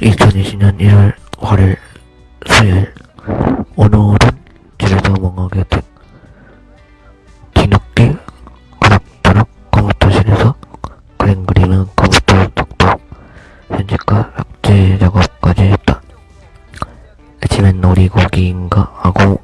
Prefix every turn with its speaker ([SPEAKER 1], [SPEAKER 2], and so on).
[SPEAKER 1] 2020년 1월 화요일 수요일 오늘은 제주도 멍하게 된 뒤늦게 그럭저럭 컴퓨터실에서 그림 그리는 컴퓨터 독도 편집과 악재 작업까지 했다. 아침엔 놀이고기인가 하고